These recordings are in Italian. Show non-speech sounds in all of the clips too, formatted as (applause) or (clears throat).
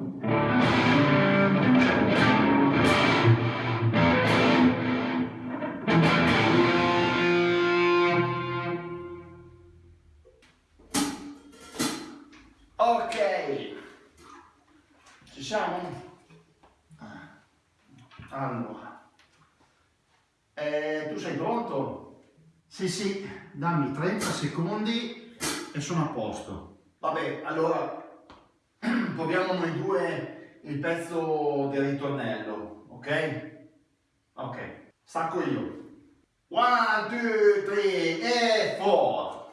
Ok, ci siamo? Allora, eh, tu sei pronto? Sì, sì, dammi 30 secondi e sono a posto. Vabbè, allora (clears throat) proviamo noi due il pezzo del ritornello, ok? Ok, sacco io. 1, 2, 3 e 4.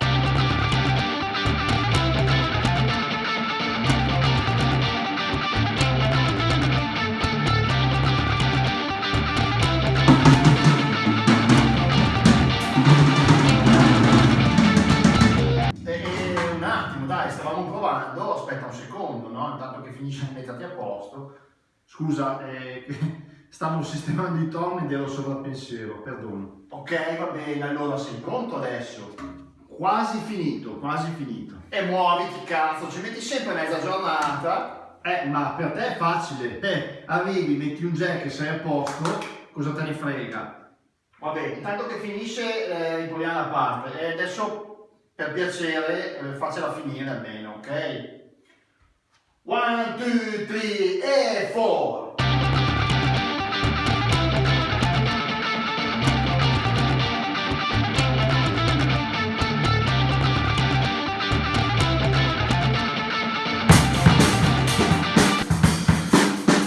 Finisce mettati a posto. Scusa, eh, stavo sistemando i torni ed ero sovrappensiero, perdono. Ok, va bene, allora sei pronto adesso? Quasi finito, quasi finito. E muoviti, cazzo, ci metti sempre mezza giornata. Eh, ma per te è facile. Eh, arrivi, metti un jack e sei a posto, cosa te ne frega? Vabbè, intanto che finisce eh, riproviamo la parte. E adesso, per piacere, eh, faccela finire almeno, ok? One, two, three e four.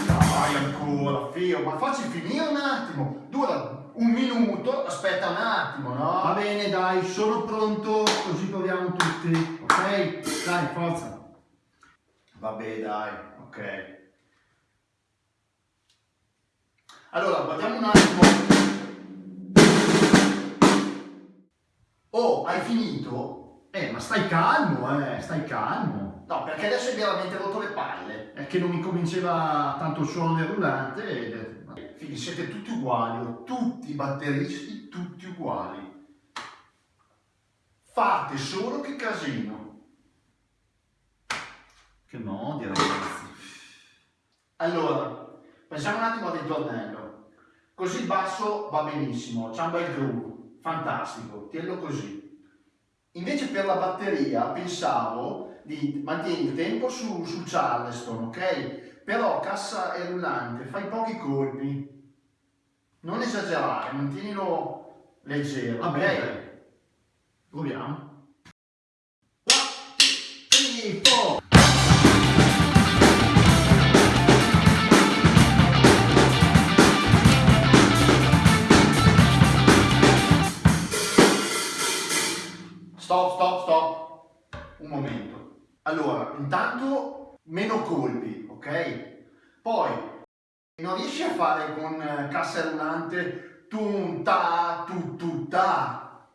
Dai, ancora, Fio, ma facci finire un attimo. Dura un minuto, aspetta un attimo, no? Va bene, dai, sono pronto, così proviamo tutti, ok? Dai, forza. Vabbè, dai, ok. Allora, guardiamo un attimo. Oh, hai finito? Eh, ma stai calmo, eh, stai calmo. No, perché adesso hai veramente rotto le palle. È che non mi cominciava tanto il suono del rullante ed... Figli, siete tutti uguali, oh, tutti i batteristi, tutti uguali. Fate solo che casino. Che mi odia ragazzi. Allora, pensiamo un attimo al ritornello. Così basso va benissimo, c'è un bel groove, fantastico, tienilo così. Invece per la batteria pensavo di mantenere il tempo su, su Charleston, ok? Però cassa e rullante, fai pochi colpi. Non esagerare, mantienilo leggero, Va bene. Proviamo. 1, 2, 3, 4. Un momento. Allora, intanto meno colpi, ok? Poi non riesci a fare con eh, cassa rullante tum ta tu tu ta.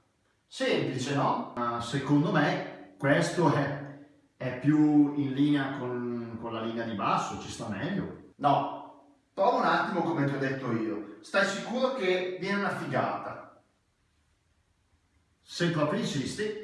Semplice, no? Ma secondo me questo è, è più in linea con, con la linea di basso, ci sta meglio. No, prova un attimo come ti ho detto io. Stai sicuro che viene una figata? Se proprio insisti.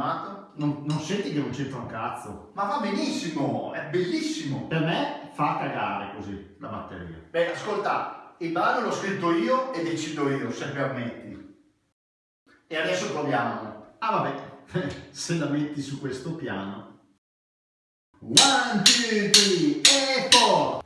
Fermato? Non, non senti che non c'entra un cazzo? Ma va benissimo, è bellissimo. Per me fa cagare così la batteria. Beh, ascolta, il brano l'ho scritto io e decido io, se permetti. E adesso proviamo. Ah vabbè, (laughs) se la metti su questo piano. One, two, three, e four.